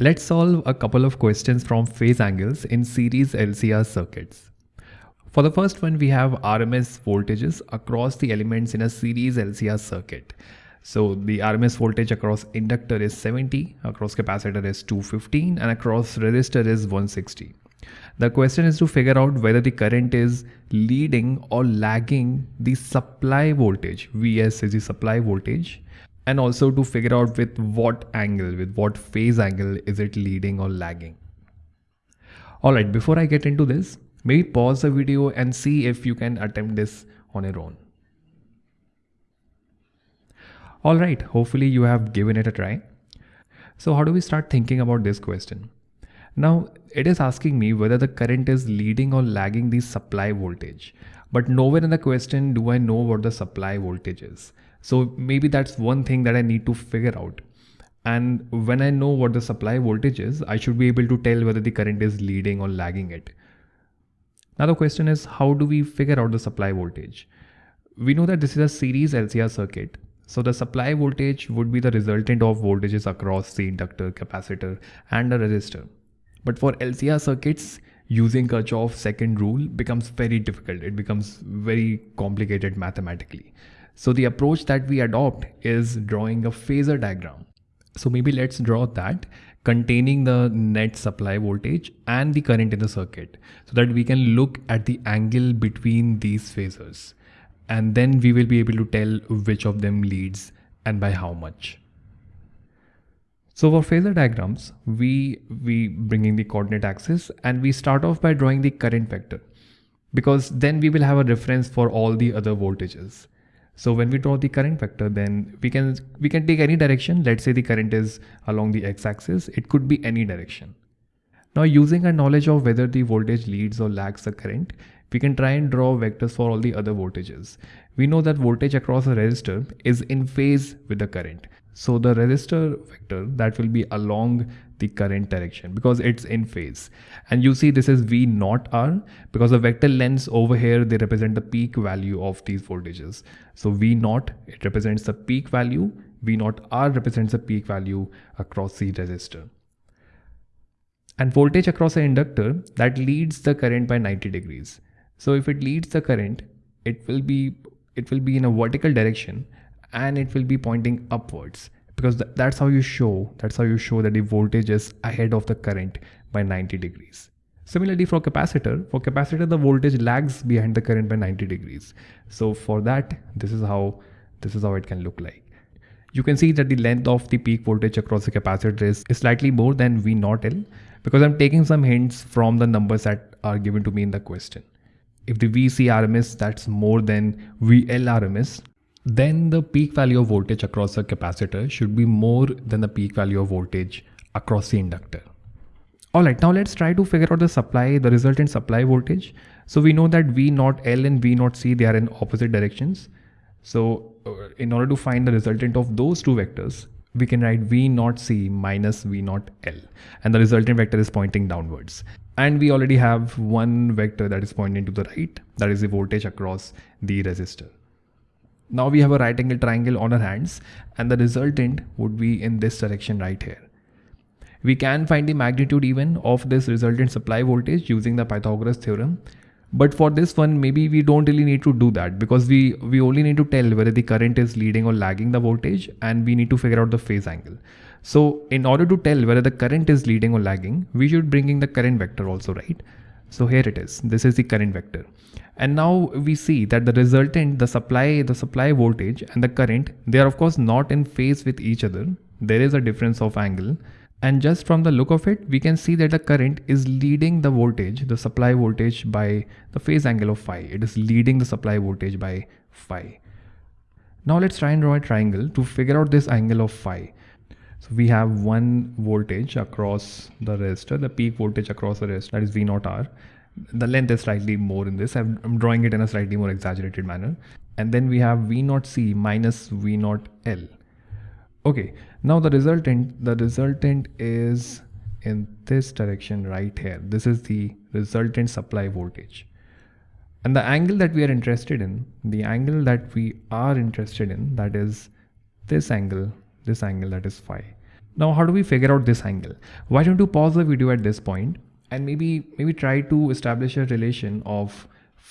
Let's solve a couple of questions from phase angles in series LCR circuits. For the first one, we have RMS voltages across the elements in a series LCR circuit. So the RMS voltage across inductor is 70, across capacitor is 215 and across resistor is 160. The question is to figure out whether the current is leading or lagging the supply voltage. Vs is the supply voltage and also to figure out with what angle, with what phase angle is it leading or lagging. Alright, before I get into this, maybe pause the video and see if you can attempt this on your own. Alright, hopefully you have given it a try. So how do we start thinking about this question? Now it is asking me whether the current is leading or lagging the supply voltage. But nowhere in the question do I know what the supply voltage is. So maybe that's one thing that I need to figure out. And when I know what the supply voltage is, I should be able to tell whether the current is leading or lagging it. Now the question is, how do we figure out the supply voltage? We know that this is a series LCR circuit. So the supply voltage would be the resultant of voltages across the inductor, capacitor and a resistor. But for LCR circuits, using Kirchhoff's second rule becomes very difficult. It becomes very complicated mathematically. So the approach that we adopt is drawing a phasor diagram. So maybe let's draw that containing the net supply voltage and the current in the circuit so that we can look at the angle between these phasors. And then we will be able to tell which of them leads and by how much. So for phasor diagrams, we, we bring in the coordinate axis and we start off by drawing the current vector because then we will have a reference for all the other voltages. So when we draw the current vector, then we can we can take any direction. Let's say the current is along the x-axis. It could be any direction. Now using our knowledge of whether the voltage leads or lags the current, we can try and draw vectors for all the other voltages. We know that voltage across a resistor is in phase with the current. So the resistor vector that will be along the current direction because it's in phase. And you see this is V naught R because the vector lengths over here, they represent the peak value of these voltages. So V naught, it represents the peak value. V naught R represents the peak value across the resistor. And voltage across an inductor that leads the current by 90 degrees. So if it leads the current, it will be it will be in a vertical direction and it will be pointing upwards. Because th that's how you show that's how you show that the voltage is ahead of the current by 90 degrees. Similarly for capacitor for capacitor the voltage lags behind the current by 90 degrees. So for that this is how this is how it can look like. You can see that the length of the peak voltage across the capacitor is, is slightly more than V naught L because I'm taking some hints from the numbers that are given to me in the question. If the VC RMS that's more than VL RMS, then the peak value of voltage across the capacitor should be more than the peak value of voltage across the inductor. Alright, now let's try to figure out the supply, the resultant supply voltage. So we know that V naught L and V naught C, they are in opposite directions. So uh, in order to find the resultant of those two vectors, we can write V naught C minus V naught L and the resultant vector is pointing downwards. And we already have one vector that is pointing to the right, that is the voltage across the resistor. Now we have a right angle triangle on our hands and the resultant would be in this direction right here. We can find the magnitude even of this resultant supply voltage using the Pythagoras theorem. But for this one, maybe we don't really need to do that because we, we only need to tell whether the current is leading or lagging the voltage and we need to figure out the phase angle. So in order to tell whether the current is leading or lagging, we should bring in the current vector also, right? So here it is. This is the current vector. And now we see that the resultant, the supply, the supply voltage and the current, they are of course not in phase with each other. There is a difference of angle. And just from the look of it, we can see that the current is leading the voltage, the supply voltage by the phase angle of phi. It is leading the supply voltage by phi. Now let's try and draw a triangle to figure out this angle of phi. So we have one voltage across the resistor, the peak voltage across the resistor, that is V naught R the length is slightly more in this. I'm drawing it in a slightly more exaggerated manner. And then we have V naught C minus V naught L. Okay, now the resultant, the resultant is in this direction right here. This is the resultant supply voltage. And the angle that we are interested in, the angle that we are interested in, that is this angle, this angle that is phi. Now, how do we figure out this angle? Why don't you pause the video at this point and maybe maybe try to establish a relation of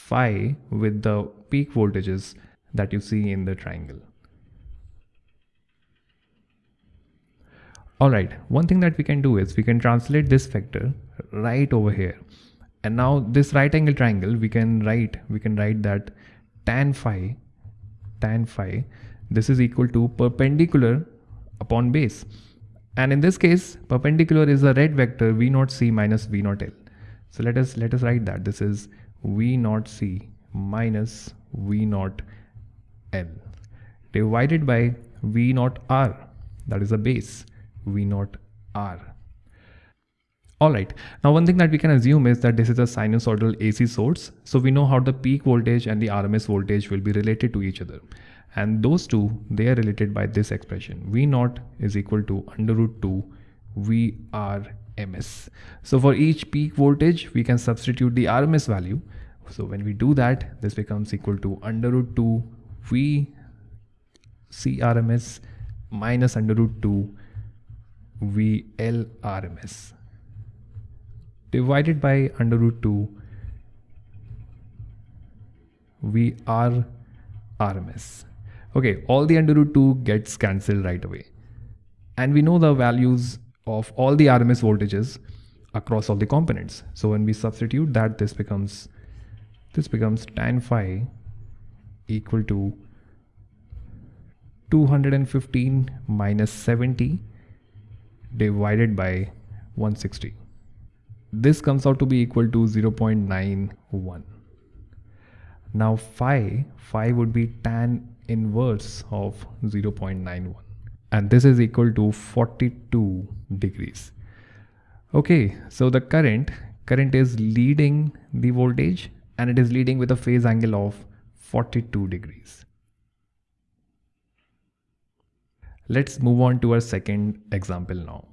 phi with the peak voltages that you see in the triangle. Alright, one thing that we can do is we can translate this vector right over here. And now this right angle triangle, we can write, we can write that tan phi, tan phi, this is equal to perpendicular upon base. And in this case, perpendicular is a red vector v naught c minus v naught l. So let us let us write that this is v naught c minus v naught l divided by v naught r that is a base v naught r. Alright, now one thing that we can assume is that this is a sinusoidal AC source. So we know how the peak voltage and the RMS voltage will be related to each other. And those two, they are related by this expression. V naught is equal to under root 2 VRMS. So for each peak voltage, we can substitute the RMS value. So when we do that, this becomes equal to under root 2 V CRMS minus under root 2 VLRMS divided by under root 2 VRRMS. Okay, all the under root 2 gets cancelled right away. And we know the values of all the RMS voltages across all the components. So when we substitute that, this becomes this becomes tan phi equal to 215 minus 70 divided by 160. This comes out to be equal to 0.91. Now phi, phi would be tan inverse of 0.91 and this is equal to 42 degrees. Okay, so the current, current is leading the voltage and it is leading with a phase angle of 42 degrees. Let's move on to our second example now.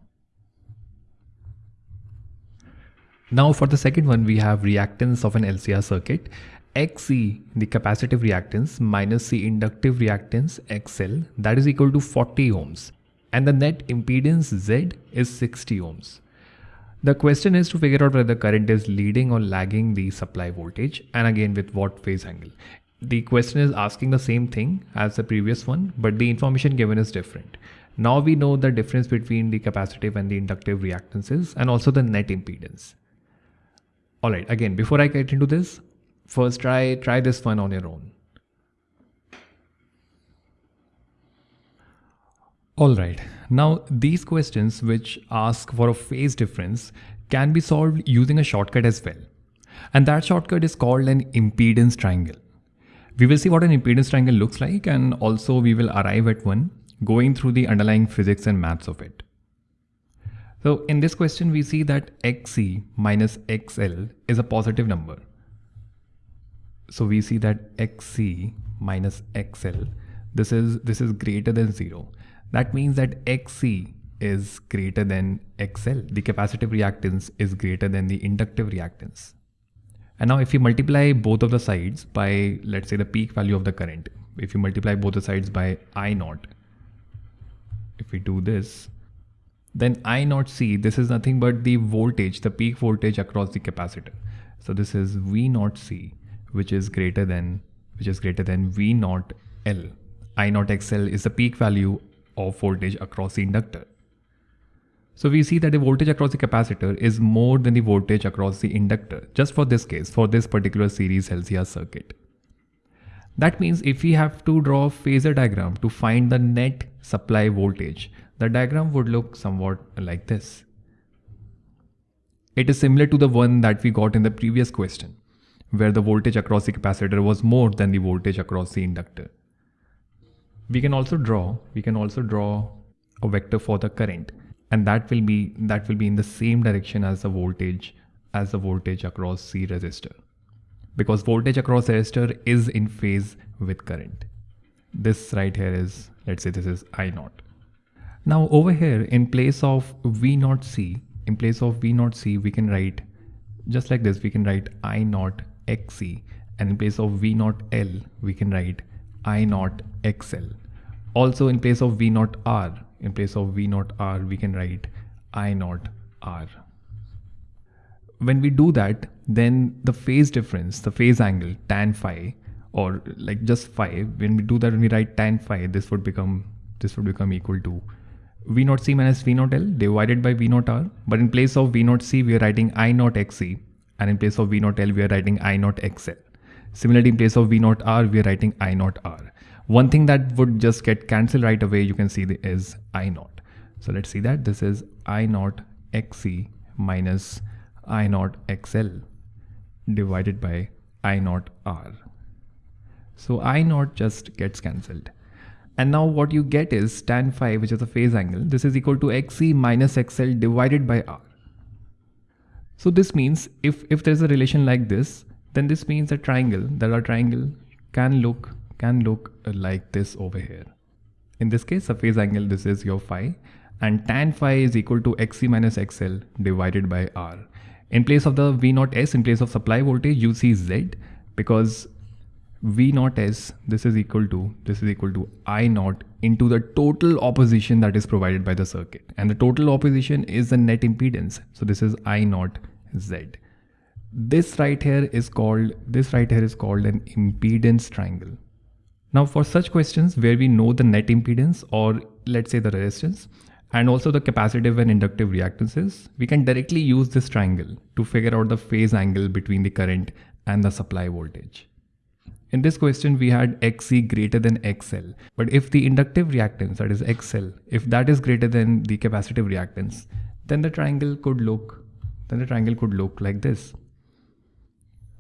Now for the second one, we have reactance of an LCR circuit. XC, the capacitive reactance, minus the inductive reactance XL, that is equal to 40 ohms. And the net impedance Z is 60 ohms. The question is to figure out whether the current is leading or lagging the supply voltage and again with what phase angle the question is asking the same thing as the previous one, but the information given is different. Now we know the difference between the capacitive and the inductive reactances and also the net impedance. All right, again, before I get into this, first try, try this one on your own. All right, now these questions which ask for a phase difference can be solved using a shortcut as well. And that shortcut is called an impedance triangle. We will see what an impedance triangle looks like and also we will arrive at one going through the underlying physics and maths of it. So in this question we see that xc minus xl is a positive number. So we see that xc minus xl this is this is greater than 0. That means that xc is greater than xl. The capacitive reactance is greater than the inductive reactance. And now if you multiply both of the sides by, let's say the peak value of the current, if you multiply both the sides by I naught, if we do this, then I naught C, this is nothing but the voltage, the peak voltage across the capacitor. So this is V naught C, which is greater than, which is greater than V naught L. I naught XL is the peak value of voltage across the inductor. So we see that the voltage across the capacitor is more than the voltage across the inductor, just for this case, for this particular series LCR circuit. That means if we have to draw a phasor diagram to find the net supply voltage, the diagram would look somewhat like this. It is similar to the one that we got in the previous question, where the voltage across the capacitor was more than the voltage across the inductor. We can also draw, we can also draw a vector for the current and that will be that will be in the same direction as the voltage as the voltage across C resistor because voltage across resistor is in phase with current. This right here is let's say this is I naught. Now over here in place of V naught C in place of V naught C we can write just like this we can write I naught XC and in place of V naught L we can write I naught XL. Also in place of V naught R in place of V naught R, we can write I naught R. When we do that, then the phase difference, the phase angle tan phi, or like just phi, when we do that, when we write tan phi, this would become this would become equal to V naught C minus V naught L divided by V naught R. But in place of V naught C, we are writing I naught XC, and in place of V naught L, we are writing I naught XL. Similarly, in place of V naught R, we are writing I naught R. One thing that would just get cancelled right away, you can see the, is I naught. So let's see that this is I naught XC minus I naught XL divided by I naught R. So I naught just gets cancelled. And now what you get is tan phi, which is a phase angle. This is equal to XC minus XL divided by R. So this means if, if there's a relation like this, then this means a triangle, that our triangle can look can look uh, like this over here. In this case, a phase angle, this is your phi and tan phi is equal to xc minus xl divided by r. In place of the V naught S, in place of supply voltage, you see Z because V naught S, this is equal to, this is equal to I naught into the total opposition that is provided by the circuit. And the total opposition is the net impedance. So this is I naught Z. This right here is called, this right here is called an impedance triangle. Now for such questions where we know the net impedance or let's say the resistance and also the capacitive and inductive reactances, we can directly use this triangle to figure out the phase angle between the current and the supply voltage. In this question, we had XC greater than XL. But if the inductive reactance, that is XL, if that is greater than the capacitive reactance, then the triangle could look, then the triangle could look like this.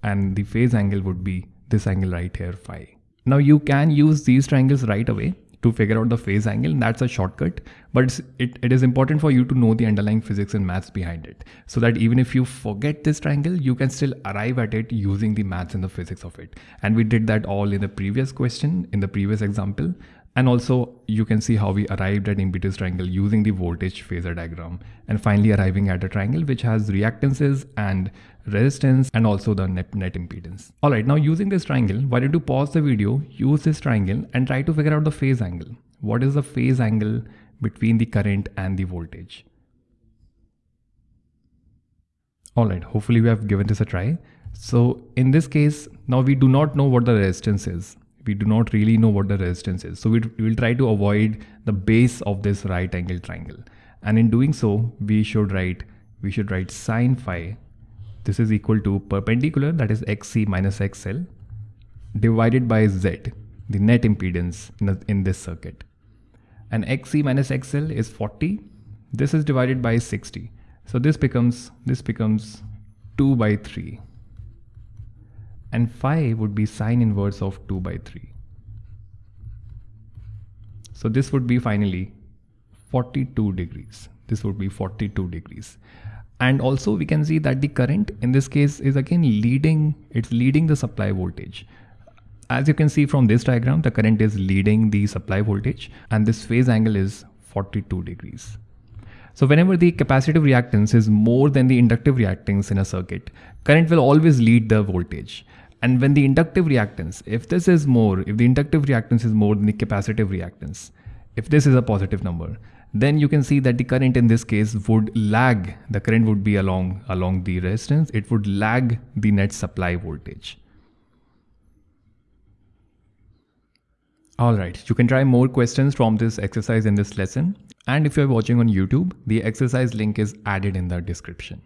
And the phase angle would be this angle right here, phi. Now you can use these triangles right away to figure out the phase angle and that's a shortcut. But it, it is important for you to know the underlying physics and maths behind it so that even if you forget this triangle you can still arrive at it using the maths and the physics of it. And we did that all in the previous question in the previous example and also you can see how we arrived at impedance triangle using the voltage phasor diagram and finally arriving at a triangle which has reactances and resistance and also the net, net impedance. Alright, now using this triangle, why don't you pause the video, use this triangle and try to figure out the phase angle. What is the phase angle between the current and the voltage? Alright, hopefully we have given this a try. So in this case, now we do not know what the resistance is we do not really know what the resistance is. So we will try to avoid the base of this right angle triangle. And in doing so, we should write, we should write sine phi. This is equal to perpendicular, that is xc minus xl, divided by z, the net impedance in, in this circuit. And xc minus xl is 40. This is divided by 60. So this becomes, this becomes 2 by 3 and phi would be sine inverse of 2 by 3. So this would be finally 42 degrees. This would be 42 degrees. And also we can see that the current in this case is again leading, it's leading the supply voltage. As you can see from this diagram, the current is leading the supply voltage and this phase angle is 42 degrees. So whenever the capacitive reactance is more than the inductive reactance in a circuit, current will always lead the voltage. And when the inductive reactance, if this is more, if the inductive reactance is more than the capacitive reactance, if this is a positive number, then you can see that the current in this case would lag, the current would be along, along the resistance, it would lag the net supply voltage. Alright, you can try more questions from this exercise in this lesson. And if you're watching on YouTube, the exercise link is added in the description.